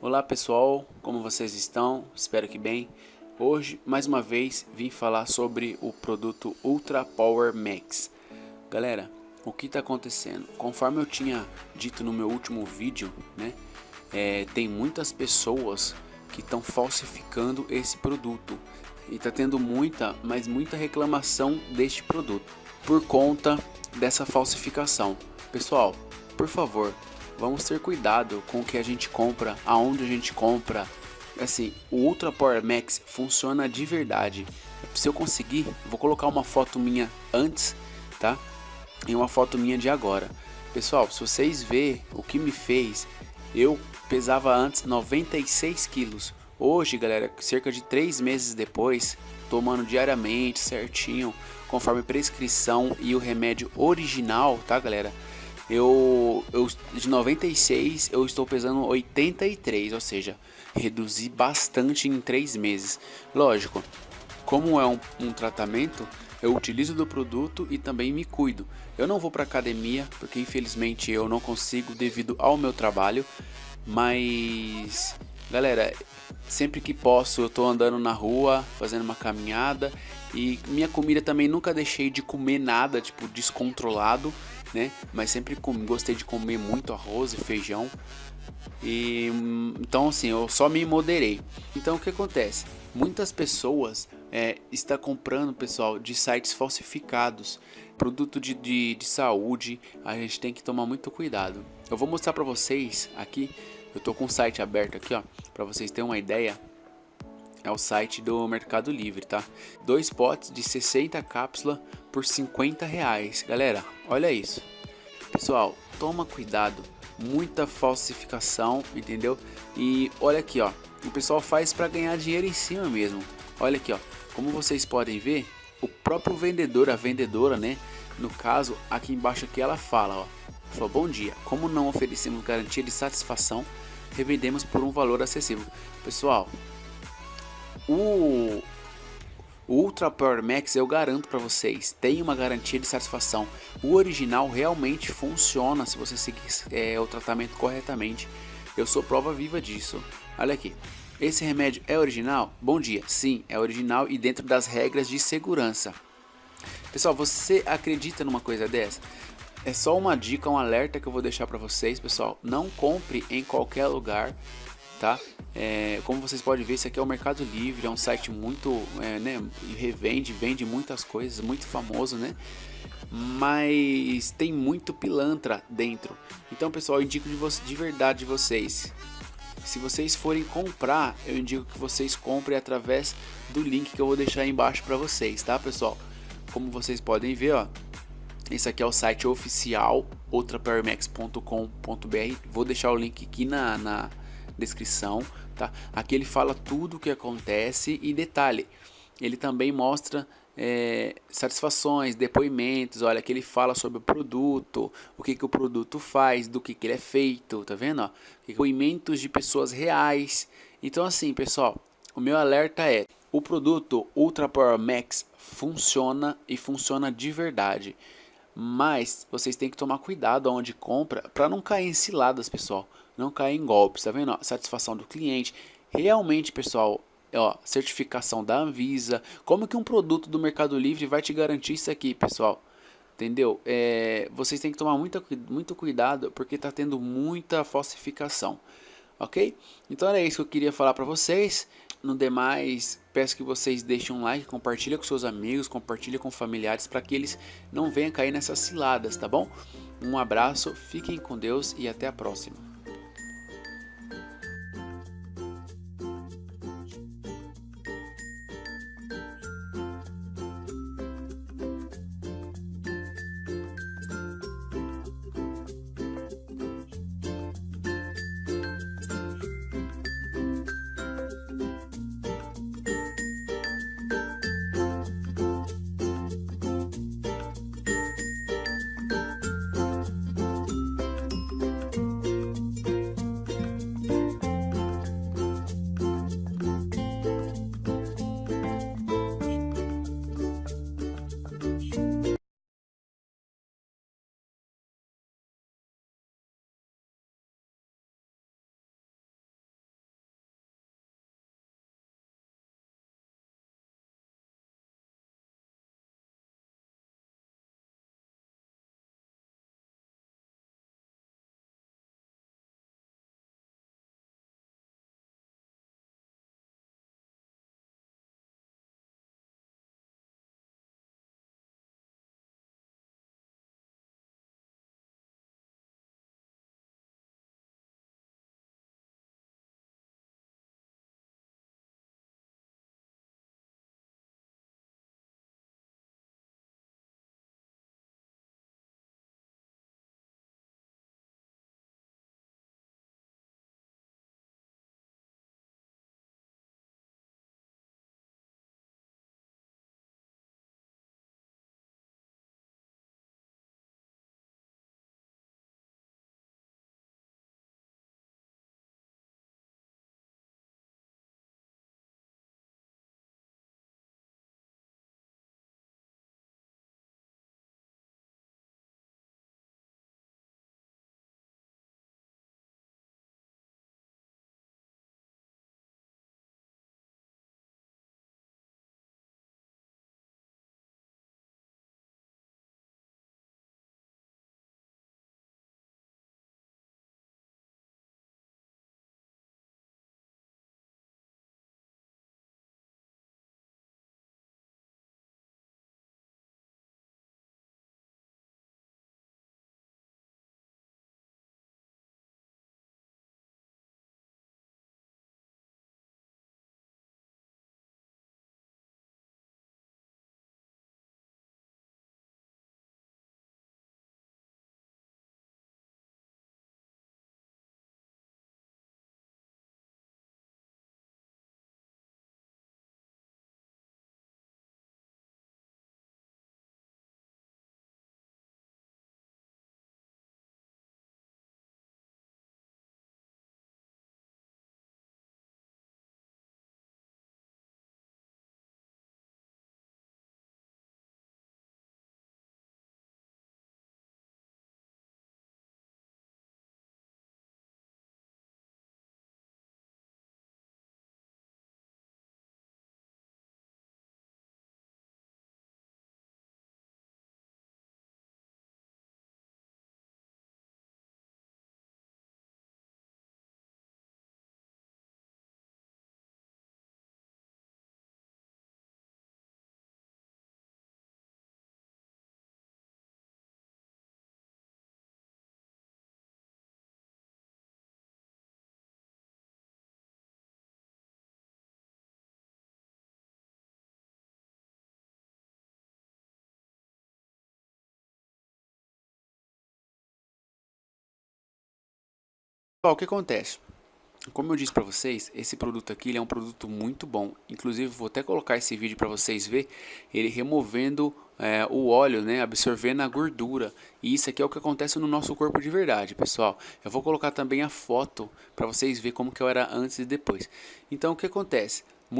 Olá pessoal, como vocês estão? Espero que bem. Hoje, mais uma vez, vim falar sobre o produto Ultra Power Max. Galera, o que está acontecendo? Conforme eu tinha dito no meu último vídeo, né, é, tem muitas pessoas que estão falsificando esse produto e está tendo muita, mas muita reclamação deste produto por conta dessa falsificação. Pessoal, por favor, vamos ter cuidado com o que a gente compra, aonde a gente compra. Assim, o Ultra Power Max funciona de verdade. Se eu conseguir, vou colocar uma foto minha antes, tá? E uma foto minha de agora. Pessoal, se vocês verem o que me fez, eu pesava antes 96 quilos. Hoje, galera, cerca de 3 meses depois, tomando diariamente, certinho, conforme prescrição e o remédio original, tá, galera? Eu, eu de 96 eu estou pesando 83, ou seja, reduzi bastante em 3 meses. Lógico, como é um, um tratamento, eu utilizo do produto e também me cuido. Eu não vou para academia, porque infelizmente eu não consigo devido ao meu trabalho, mas galera, sempre que posso eu tô andando na rua, fazendo uma caminhada e minha comida também nunca deixei de comer nada, tipo descontrolado né? Mas sempre gostei de comer muito arroz e feijão. E então assim, eu só me moderei. Então o que acontece? Muitas pessoas é, está comprando, pessoal, de sites falsificados, produto de, de, de saúde. A gente tem que tomar muito cuidado. Eu vou mostrar para vocês aqui. Eu tô com o site aberto aqui, ó, para vocês terem uma ideia. É o site do Mercado Livre, tá? Dois potes de 60 cápsulas por 50 reais. Galera, olha isso. Pessoal, toma cuidado. Muita falsificação, entendeu? E olha aqui, ó. O pessoal faz para ganhar dinheiro em cima mesmo. Olha aqui, ó. Como vocês podem ver, o próprio vendedor, a vendedora, né? No caso, aqui embaixo aqui ela fala, ó. Falou, bom dia. Como não oferecemos garantia de satisfação, revendemos por um valor acessível. Pessoal, o, Ultra Power Max eu garanto para vocês, tem uma garantia de satisfação. O original realmente funciona se você seguir é, o tratamento corretamente. Eu sou prova viva disso. Olha aqui. Esse remédio é original? Bom dia. Sim, é original e dentro das regras de segurança. Pessoal, você acredita numa coisa dessa? É só uma dica, um alerta que eu vou deixar para vocês, pessoal. Não compre em qualquer lugar tá? É, como vocês podem ver, esse aqui é o Mercado Livre, é um site muito, é, né, revende, vende muitas coisas, muito famoso, né? Mas tem muito pilantra dentro. Então, pessoal, eu indico de, de verdade vocês. Se vocês forem comprar, eu indico que vocês comprem através do link que eu vou deixar aí embaixo para vocês, tá, pessoal? Como vocês podem ver, ó, esse aqui é o site oficial ultrapowermax.com.br. Vou deixar o link aqui na, na descrição, tá? Aqui ele fala tudo o que acontece e detalhe, ele também mostra é, satisfações, depoimentos, olha que ele fala sobre o produto, o que, que o produto faz, do que, que ele é feito, tá vendo? Ó? Depoimentos de pessoas reais. Então assim, pessoal, o meu alerta é, o produto Ultra Power Max funciona e funciona de verdade. Mas vocês têm que tomar cuidado onde compra para não cair em ciladas, pessoal não cair em golpes, tá vendo? Satisfação do cliente. Realmente, pessoal, ó, certificação da Anvisa. Como que um produto do Mercado Livre vai te garantir isso aqui, pessoal? Entendeu? É, vocês têm que tomar muita, muito cuidado porque está tendo muita falsificação. Ok? Então era isso que eu queria falar para vocês. No demais, peço que vocês deixem um like, compartilhem com seus amigos, compartilhem com familiares para que eles não venham cair nessas ciladas, tá bom? Um abraço, fiquem com Deus e até a próxima. O que acontece? Como eu disse para vocês, esse produto aqui é um produto muito bom. Inclusive, vou até colocar esse vídeo para vocês ver ele removendo é, o óleo, né, absorvendo a gordura. E isso aqui é o que acontece no nosso corpo de verdade, pessoal. Eu vou colocar também a foto para vocês verem como que eu era antes e depois. Então, o que acontece?